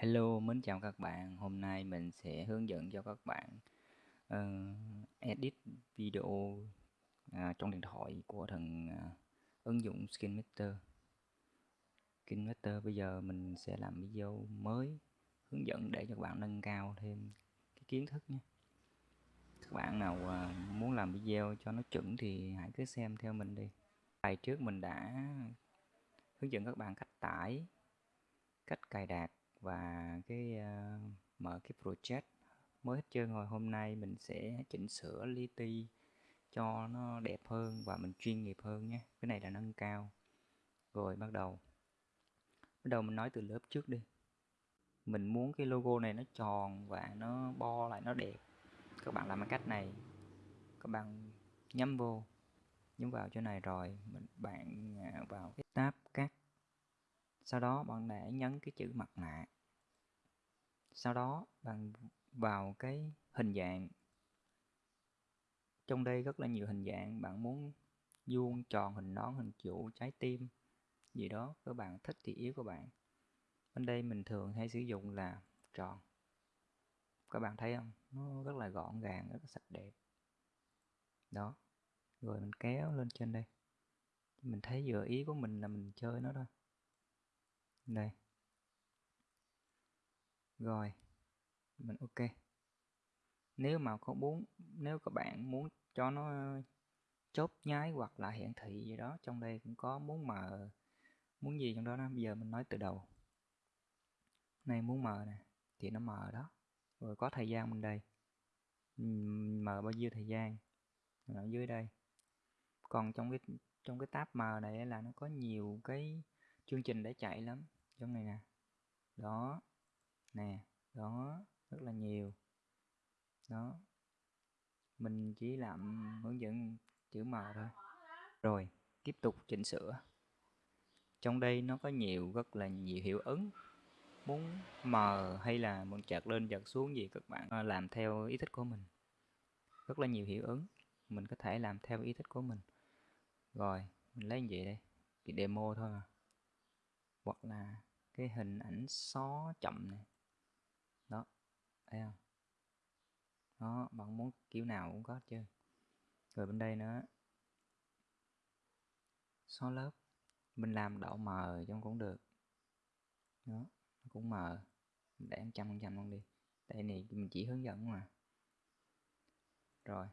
Hello, mến chào các bạn. Hôm nay mình sẽ hướng dẫn cho các bạn uh, edit video uh, trong điện thoại của thằng uh, ứng dụng SkinMeter. SkinMeter bây giờ mình sẽ làm video mới hướng dẫn để cho các bạn nâng cao thêm cái kiến thức nhé. Các bạn nào uh, muốn làm video cho nó chuẩn thì hãy cứ xem theo mình đi. Bài trước mình đã hướng dẫn các bạn cách tải, cách cài đặt và cái uh, mở cái project mới hết trơn rồi hôm nay mình sẽ chỉnh sửa li ti cho nó đẹp hơn và mình chuyên nghiệp hơn nhé. Cái này là nâng cao. Rồi bắt đầu. Bắt đầu mình nói từ lớp trước đi. Mình muốn cái logo này nó tròn và nó bo lại nó đẹp. Các bạn làm cái cách này. Các bạn nhắm vô. Nhắm vào chỗ này rồi mình bạn à, vào cái tab cắt sau đó bạn để nhấn cái chữ mặt nạ. Sau đó bạn vào cái hình dạng. Trong đây rất là nhiều hình dạng, bạn muốn vuông tròn, hình nón, hình trụ, trái tim, gì đó, các bạn thích thì yếu của bạn. Bên đây mình thường hay sử dụng là tròn. Các bạn thấy không? Nó rất là gọn gàng, rất là sạch đẹp. Đó. Rồi mình kéo lên trên đây. Mình thấy vừa ý của mình là mình chơi nó thôi đây. Rồi. Mình ok. Nếu mà có muốn nếu các bạn muốn cho nó chốt nháy hoặc là hiển thị gì đó, trong đây cũng có muốn mờ, muốn gì trong đó đó, bây giờ mình nói từ đầu. Này, muốn mờ nè, thì nó mờ đó. Rồi có thời gian bên đây. Mờ bao nhiêu thời gian? Ở dưới đây. Còn trong cái trong cái tab mờ này là nó có nhiều cái chương trình để chạy lắm giống này nè. Đó. Nè, đó. Rất là nhiều. Đó. Mình chỉ làm hướng dẫn chữ màu thôi. Rồi, tiếp tục chỉnh sửa. Trong đây nó có nhiều, rất là nhiều hiệu ứng. Muốn mờ hay là muốn chặt lên chặt xuống gì các bạn à, làm theo ý thích của mình. Rất là nhiều hiệu ứng. Mình có thể làm theo ý thích của mình. Rồi, mình lấy như vậy đây. Cái demo thôi mà hoặc là cái hình ảnh xó chậm này đó thấy không? Đó bạn muốn kiểu nào cũng có chứ. rồi bên đây nữa. Xóa lớp. Mình làm độ mờ trong cũng được. Đó nó cũng mờ. Để trăm phần trăm luôn đi. Đây này mình chỉ hướng dẫn mà. Rồi.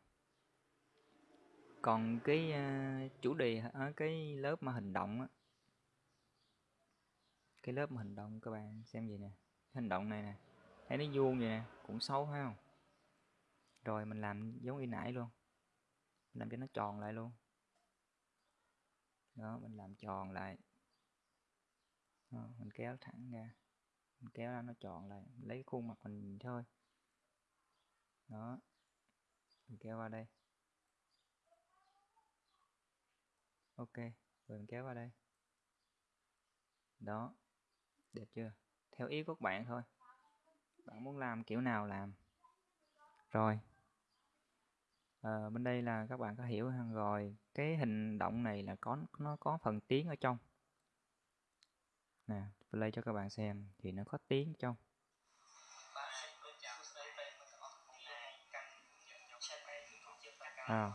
Còn cái uh, chủ đề ở cái lớp mà hình động á cái lớp mà hình động các bạn xem gì nè. Hình động này nè thấy nó vuông vậy nè cũng xấu phải không? Rồi mình làm giống y nãy luôn. Mình làm cho nó tròn lại luôn. Đó mình làm tròn lại. Đó, mình kéo thẳng ra. Mình kéo ra nó tròn lại. Mình lấy khuôn mặt mình thôi. Đó mình kéo qua đây. Ok rồi mình kéo qua đây. Đó đẹp chưa? Theo ý của các bạn thôi. Bạn muốn làm kiểu nào làm? Rồi. À, bên đây là các bạn có hiểu rồi cái hình động này là có nó có phần tiếng ở trong. Nè play cho các bạn xem thì nó có tiếng trong. À,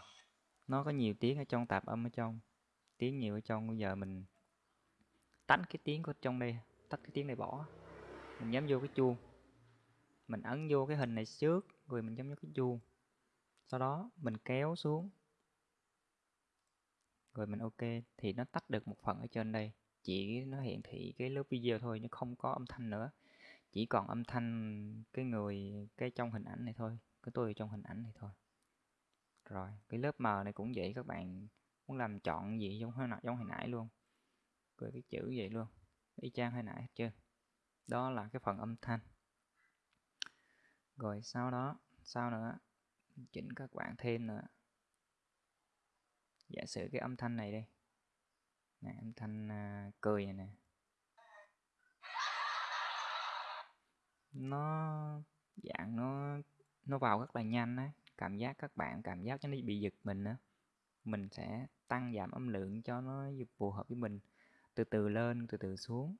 nó có nhiều tiếng ở trong tạp âm ở trong. Tiếng nhiều ở trong. Bây giờ mình tách cái tiếng của trong đây tách cái tiếng này bỏ. Mình nhắm vô cái chuông. Mình ấn vô cái hình này trước rồi mình nhắm vô cái chuông. Sau đó, mình kéo xuống. Rồi mình ok, thì nó tắt được một phần ở trên đây. Chỉ nó hiển thị cái lớp video thôi nhưng không có âm thanh nữa. Chỉ còn âm thanh cái người, cái trong hình ảnh này thôi, cái tôi trong hình ảnh này thôi. Rồi, cái lớp mờ này cũng vậy các bạn. Muốn làm chọn gì giống hồi nãy giống hồi nãy luôn. Rồi cái chữ vậy luôn y chang hồi nãy hết chưa đó là cái phần âm thanh. Rồi sau đó sau nữa chỉnh các bạn thêm nữa. Giả sử cái âm thanh này đi. Nè âm thanh à, cười này nè. Nó dạng nó nó vào rất là nhanh á. Cảm giác các bạn cảm giác cho nó bị giật mình á. Mình sẽ tăng giảm âm lượng cho nó phù hợp với mình từ từ lên, từ từ xuống.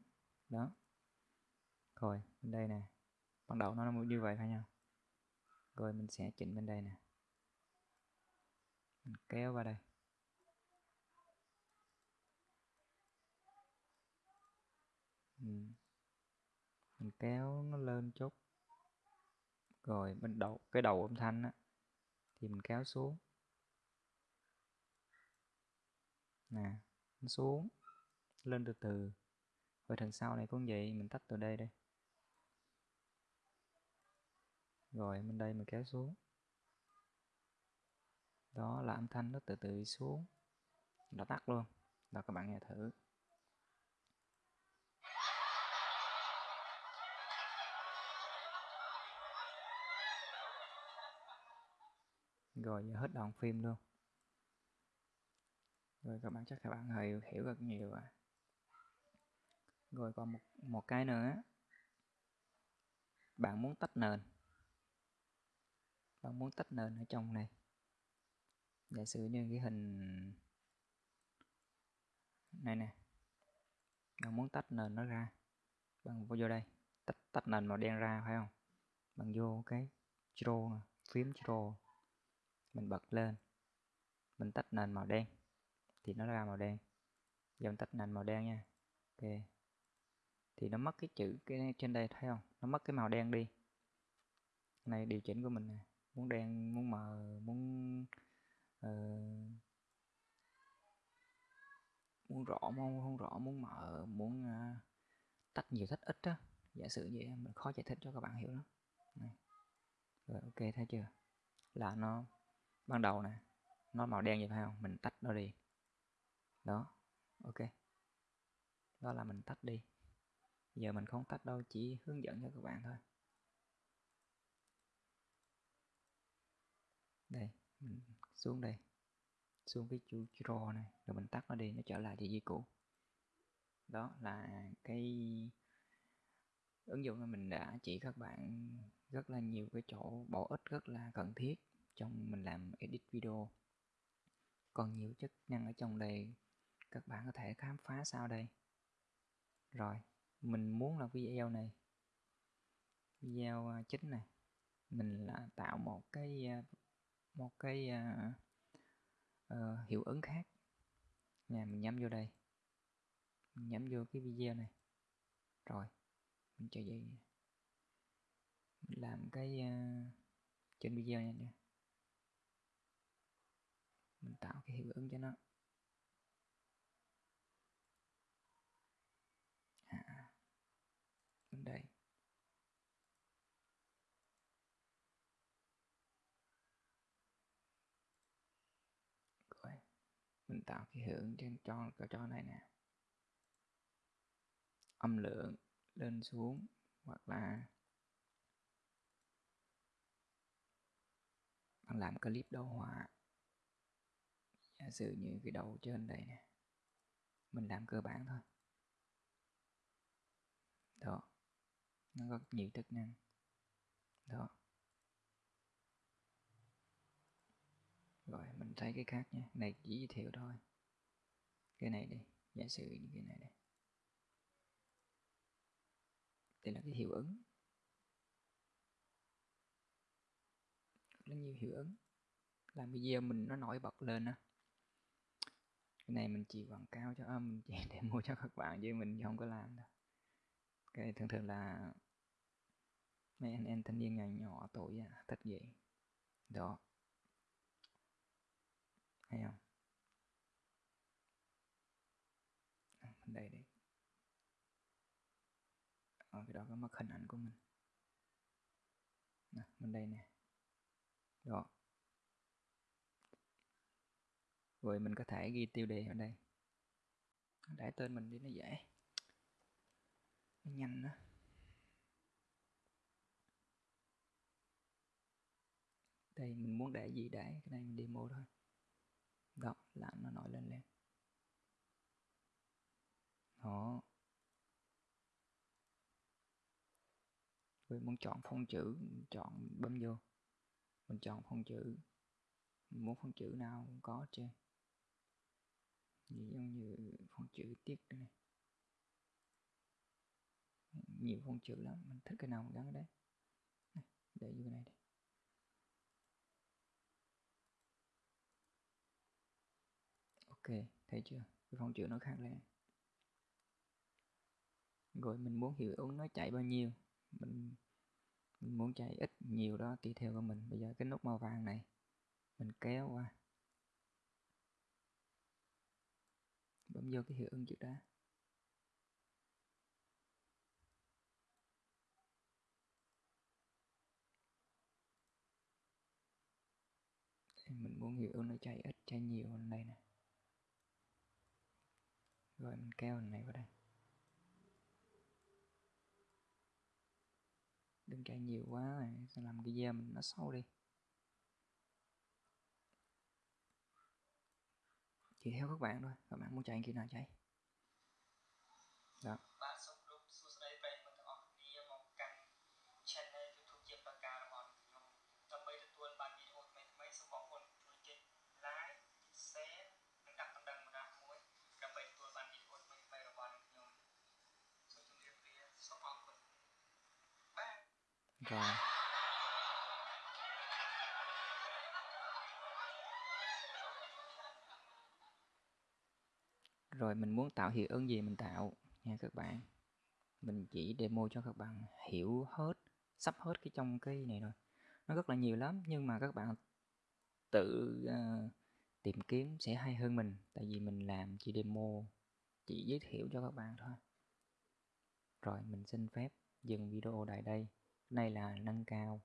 Đó. Rồi, bên đây nè. Ban đầu nó như vậy phải không rồi, mình sẽ chỉnh bên đây nè. Mình kéo vào đây. Ừ. Mình kéo nó lên chút. Rồi, bên đầu, cái đầu âm thanh á, thì mình kéo xuống. Nè, nó xuống lên từ từ. Rồi thằng sau này cũng vậy, mình tắt từ đây đây rồi bên đây mình kéo xuống. Đó là âm thanh nó từ từ xuống. Nó tắt luôn. Đó, các bạn nghe thử. Rồi, giờ hết đoạn phim luôn. Rồi, các bạn chắc các bạn hiểu hiểu rất nhiều rồi rồi còn một một cái nữa. Bạn muốn tách nền. Bạn muốn tách nền ở trong này. Giả sử như cái hình này nè. Bạn muốn tách nền nó ra. Bạn vô đây. Tách tách nền màu đen ra, phải không? Bạn vô cái draw, phím draw. Mình bật lên. Mình tách nền màu đen. Thì nó ra màu đen. Giờ mình tách nền màu đen nha. Ok thì nó mất cái chữ cái trên đây thấy không? Nó mất cái màu đen đi. Này điều chỉnh của mình nè. Muốn đen muốn mờ muốn uh, muốn rõ muốn không rõ muốn mờ muốn uh, tách nhiều tách ít á. Giả sử vậy mình khó giải thích cho các bạn hiểu lắm. Này. rồi ok thấy chưa? Là nó ban đầu nè nó màu đen vậy phải không? Mình tách nó đi. Đó ok. Đó là mình tách đi giờ mình không tách đâu, chỉ hướng dẫn cho các bạn thôi. Đây, mình xuống đây. Xuống cái chu draw này, rồi mình tắt nó đi, nó trở lại địa chỉ cũ. Đó là cái ứng dụng mà mình đã chỉ các bạn rất là nhiều cái chỗ bổ ích rất là cần thiết trong mình làm edit video. Còn nhiều chức năng ở trong đây, các bạn có thể khám phá sau đây. Rồi mình muốn là video này. Video à, chính này. Mình là tạo một cái à, một cái uh, uh, hiệu ứng khác. Nè mình nhắm vô đây. Mình nhắm vô cái video này. Rồi mình cho vậy mình làm cái uh, trên video nha mình tạo cái hiệu ứng cho nó à, bên đây rồi mình tạo cái hiệu ứng trên cho cái trò này nè. Âm lượng lên xuống hoặc là bạn làm clip đồ họa. Giả sử như cái đầu trên đây nè, mình làm cơ bản thôi. Đó, nó có nhiều chức năng. Đó. Rồi mình thấy cái khác nha. Này chỉ giới thiệu thôi. Cái này đi giả sử như cái này đây đây là cái hiệu ứng. Rất nhiều hiệu ứng. Làm video mình nó nổi bật lên á. Cái này mình chỉ quảng cáo cho à, mình chỉ để mua cho các bạn chứ mình không có làm đâu. Cái thường thường là mấy anh em thanh niên nhỏ nhỏ tuổi à, thích vậy. Đó hay không? À, bên đây đi. Ở cái đó có mất hình ảnh của mình. Nè bên đây nè. Đó. Rồi mình có thể ghi tiêu đề ở đây. Để tên mình đi nó dễ. Nó nhanh đó đây mình muốn để gì để? Cái này mình demo thôi đó làm nó nổi lên lên. Đó. Mình muốn chọn phông chữ, mình chọn bấm vô. Mình chọn phông chữ. Mình muốn phông chữ nào cũng có trên giống như phông chữ tiết này. Nhiều phông chữ lắm, mình thích cái nào mình gắn ở đấy. Để vô cái này đi. Ok, thấy chưa? Cái phông chữ nó khác lên rồi, mình muốn hiệu ứng nó chạy bao nhiêu. Mình mình muốn chạy ít nhiều đó, tùy theo của mình. Bây giờ cái nút màu vàng này, mình kéo qua. Bấm vô cái hiệu ứng chữ đá mình muốn hiệu ứng nó chạy ít, chạy nhiều hơn đây nè rồi mình kéo này vào đây. Đừng chạy nhiều quá này sẽ làm cái da mình nó sâu đi. Chỉ theo các bạn thôi, các bạn muốn chạy khi nào chạy. Đó. Rồi. Rồi mình muốn tạo hiệu ứng gì mình tạo nha các bạn. Mình chỉ demo cho các bạn hiểu hết sắp hết cái trong cái này rồi nó rất là nhiều lắm nhưng mà các bạn tự uh, tìm kiếm sẽ hay hơn mình. Tại vì mình làm chỉ demo chỉ giới thiệu cho các bạn thôi. Rồi mình xin phép dừng video tại đây này là nâng cao.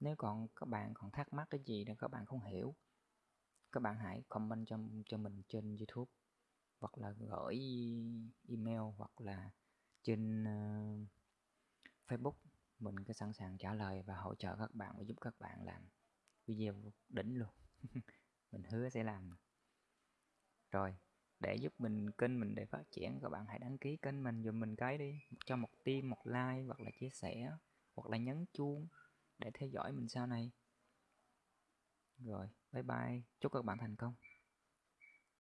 Nếu còn các bạn còn thắc mắc cái gì đó các bạn không hiểu các bạn hãy comment cho cho mình trên YouTube hoặc là gửi email hoặc là trên uh, Facebook. Mình cứ sẵn sàng trả lời và hỗ trợ các bạn và giúp các bạn làm video đỉnh luôn. Mình hứa sẽ làm. Rồi để giúp mình kênh mình để phát triển các bạn hãy đăng ký kênh mình dùm mình cái đi. Cho một tim một like hoặc là chia sẻ hoặc là nhấn chuông để theo dõi mình sau này. Rồi, bye bye. Chúc các bạn thành công.